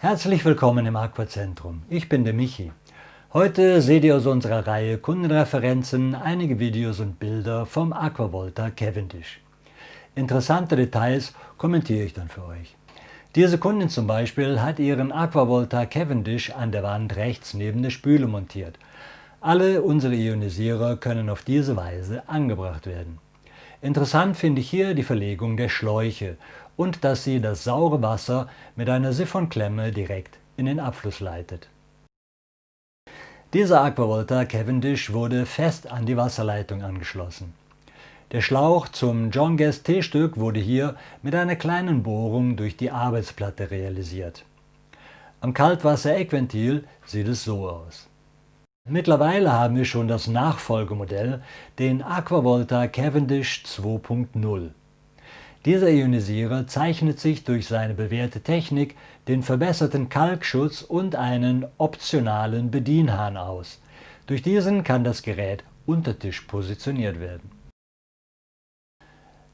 Herzlich willkommen im Aquazentrum. Ich bin der Michi. Heute seht ihr aus unserer Reihe Kundenreferenzen einige Videos und Bilder vom Aquavolta Cavendish. Interessante Details kommentiere ich dann für euch. Diese Kundin zum Beispiel hat ihren Aquavolta Cavendish an der Wand rechts neben der Spüle montiert. Alle unsere Ionisierer können auf diese Weise angebracht werden. Interessant finde ich hier die Verlegung der Schläuche und dass sie das saure Wasser mit einer Siphonklemme direkt in den Abfluss leitet. Dieser Aquavolta Cavendish wurde fest an die Wasserleitung angeschlossen. Der Schlauch zum John Guest T-Stück wurde hier mit einer kleinen Bohrung durch die Arbeitsplatte realisiert. Am Kaltwasser-Eckventil sieht es so aus. Mittlerweile haben wir schon das Nachfolgemodell, den Aquavolta Cavendish 2.0. Dieser Ionisierer zeichnet sich durch seine bewährte Technik, den verbesserten Kalkschutz und einen optionalen Bedienhahn aus. Durch diesen kann das Gerät unter Tisch positioniert werden.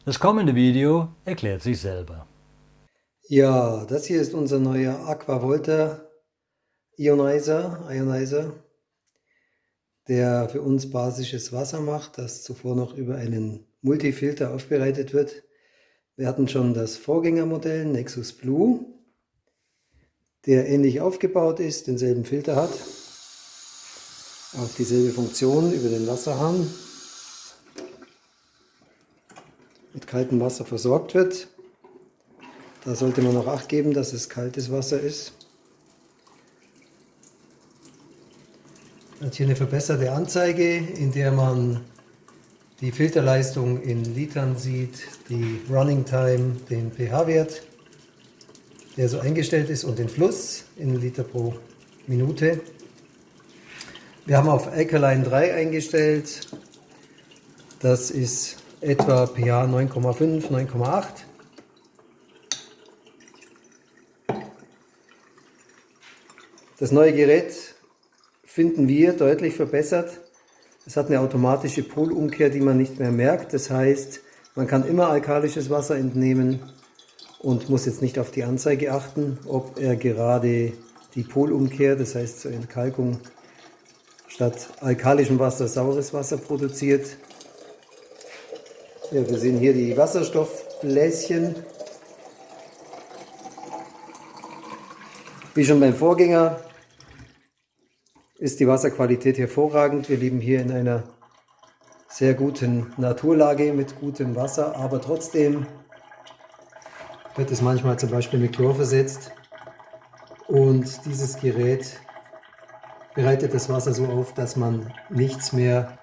Das kommende Video erklärt sich selber. Ja, das hier ist unser neuer Aquavolta Ionizer, Ionizer der für uns basisches Wasser macht, das zuvor noch über einen Multifilter aufbereitet wird. Wir hatten schon das Vorgängermodell Nexus Blue, der ähnlich aufgebaut ist, denselben Filter hat, auch dieselbe Funktion über den Wasserhahn, mit kaltem Wasser versorgt wird. Da sollte man auch Acht geben, dass es kaltes Wasser ist. Hat hier eine verbesserte Anzeige, in der man die Filterleistung in Litern sieht, die Running Time, den pH-Wert, der so eingestellt ist und den Fluss in Liter pro Minute. Wir haben auf Alkaline 3 eingestellt, das ist etwa pH 9,5, 9,8. Das neue Gerät finden wir deutlich verbessert. Es hat eine automatische Polumkehr, die man nicht mehr merkt. Das heißt, man kann immer alkalisches Wasser entnehmen und muss jetzt nicht auf die Anzeige achten, ob er gerade die Polumkehr, das heißt zur Entkalkung, statt alkalischem Wasser saures Wasser produziert. Ja, wir sehen hier die Wasserstoffbläschen. Wie schon beim Vorgänger ist die Wasserqualität hervorragend. Wir leben hier in einer sehr guten Naturlage mit gutem Wasser, aber trotzdem wird es manchmal zum Beispiel mit Chlor versetzt und dieses Gerät bereitet das Wasser so auf, dass man nichts mehr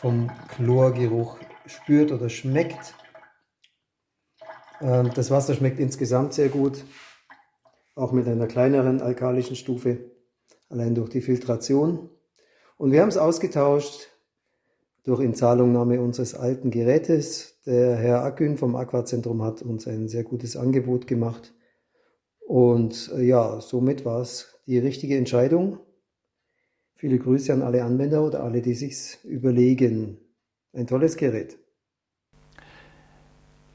vom Chlorgeruch spürt oder schmeckt. Ähm, das Wasser schmeckt insgesamt sehr gut, auch mit einer kleineren alkalischen Stufe allein durch die Filtration. Und wir haben es ausgetauscht durch Inzahlungnahme unseres alten Gerätes. Der Herr Akün vom Aquazentrum hat uns ein sehr gutes Angebot gemacht. Und äh, ja, somit war es die richtige Entscheidung. Viele Grüße an alle Anwender oder alle, die sich's überlegen. Ein tolles Gerät.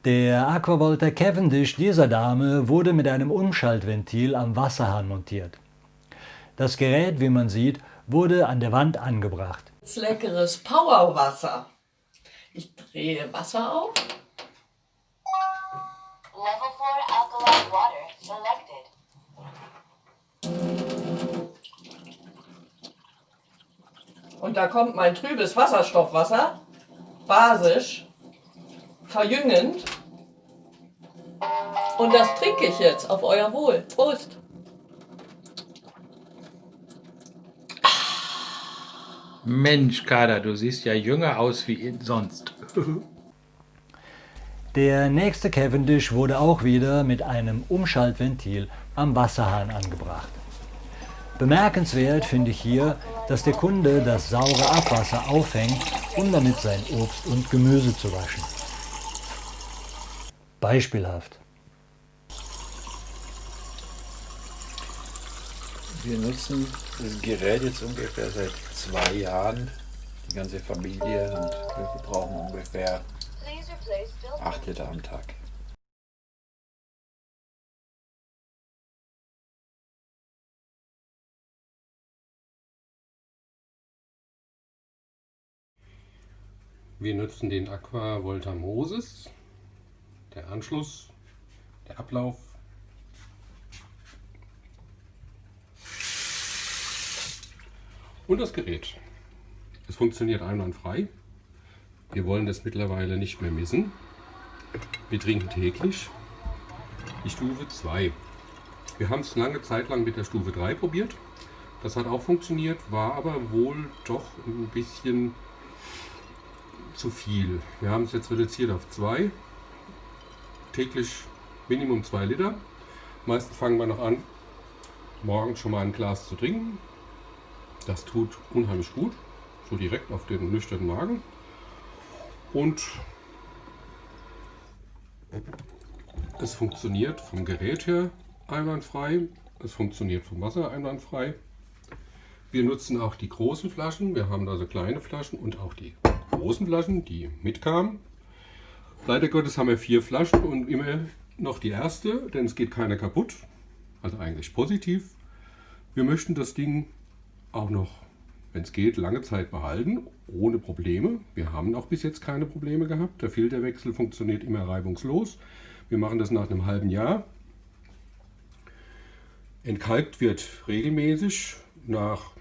Der Aquavolta Cavendish dieser Dame wurde mit einem Umschaltventil am Wasserhahn montiert. Das Gerät, wie man sieht, wurde an der Wand angebracht. Das leckeres Powerwasser. Ich drehe Wasser auf. Level 4 alkaline water selected. Und da kommt mein trübes Wasserstoffwasser, basisch, verjüngend. Und das trinke ich jetzt auf euer Wohl. Prost! Mensch, Kader, du siehst ja jünger aus wie sonst. Der nächste Cavendish wurde auch wieder mit einem Umschaltventil am Wasserhahn angebracht. Bemerkenswert finde ich hier, dass der Kunde das saure Abwasser aufhängt, um damit sein Obst und Gemüse zu waschen. Beispielhaft. Wir nutzen das Gerät jetzt ungefähr seit zwei Jahren, die ganze Familie und wir verbrauchen ungefähr 8 Liter am Tag. Wir nutzen den Aqua Volta Moses, der Anschluss, der Ablauf Und das Gerät. Es funktioniert einwandfrei. Wir wollen das mittlerweile nicht mehr missen. Wir trinken täglich die Stufe 2. Wir haben es lange Zeit lang mit der Stufe 3 probiert. Das hat auch funktioniert, war aber wohl doch ein bisschen zu viel. Wir haben es jetzt reduziert auf 2. Täglich Minimum 2 Liter. Meistens fangen wir noch an, morgens schon mal ein Glas zu trinken. Das tut unheimlich gut, so direkt auf den nüchternen Magen. Und es funktioniert vom Gerät her einwandfrei. Es funktioniert vom Wasser einwandfrei. Wir nutzen auch die großen Flaschen. Wir haben also kleine Flaschen und auch die großen Flaschen, die mitkamen. Leider Gottes haben wir vier Flaschen und immer noch die erste, denn es geht keine kaputt. Also eigentlich positiv. Wir möchten das Ding auch noch, wenn es geht, lange Zeit behalten, ohne Probleme. Wir haben auch bis jetzt keine Probleme gehabt. Der Filterwechsel funktioniert immer reibungslos. Wir machen das nach einem halben Jahr. Entkalkt wird regelmäßig nach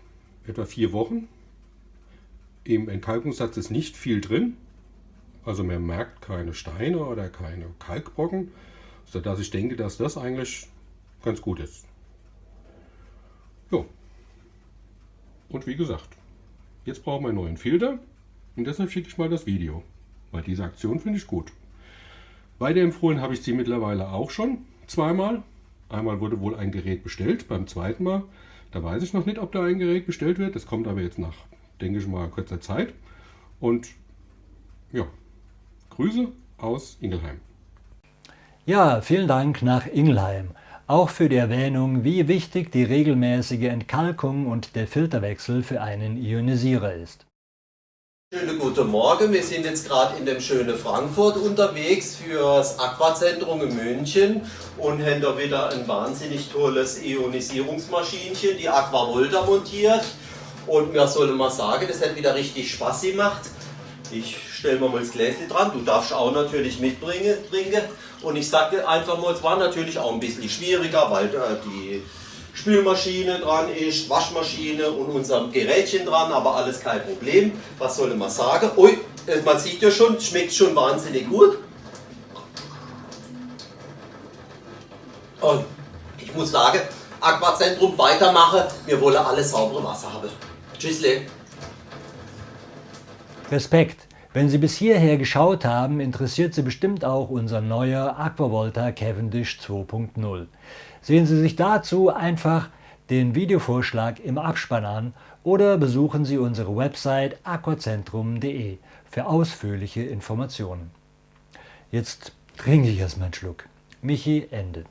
etwa vier Wochen. Im Entkalkungssatz ist nicht viel drin, also man merkt keine Steine oder keine Kalkbrocken, sodass ich denke, dass das eigentlich ganz gut ist. Jo. Und wie gesagt, jetzt brauchen wir einen neuen Filter und deshalb schicke ich mal das Video, weil diese Aktion finde ich gut. Weiterempfohlen habe ich sie mittlerweile auch schon zweimal. Einmal wurde wohl ein Gerät bestellt, beim zweiten Mal da weiß ich noch nicht, ob da ein Gerät bestellt wird. Das kommt aber jetzt nach, denke ich mal, kurzer Zeit. Und ja, Grüße aus Ingelheim. Ja, vielen Dank nach Ingelheim. Auch für die Erwähnung, wie wichtig die regelmäßige Entkalkung und der Filterwechsel für einen Ionisierer ist. Schönen guten Morgen, wir sind jetzt gerade in dem schönen Frankfurt unterwegs für das Aquazentrum in München und haben da wieder ein wahnsinnig tolles Ionisierungsmaschinchen, die Aquavolta montiert und mir soll mal sagen, das hat wieder richtig Spaß gemacht. Ich stelle mir mal das Gläschen dran, du darfst auch natürlich mitbringen, und ich sage einfach mal, es war natürlich auch ein bisschen schwieriger, weil äh, die Spülmaschine dran ist, Waschmaschine und unser Gerätchen dran, aber alles kein Problem. Was soll man sagen? Ui, äh, man sieht ja schon, schmeckt schon wahnsinnig gut. Und ich muss sagen, Aquazentrum weitermachen, wir wollen alles saubere Wasser haben. Tschüssle. Respekt! Wenn Sie bis hierher geschaut haben, interessiert Sie bestimmt auch unser neuer Aquavolta Cavendish 2.0. Sehen Sie sich dazu einfach den Videovorschlag im Abspann an oder besuchen Sie unsere Website aquacentrum.de für ausführliche Informationen. Jetzt trinke ich erstmal einen Schluck. Michi Ende.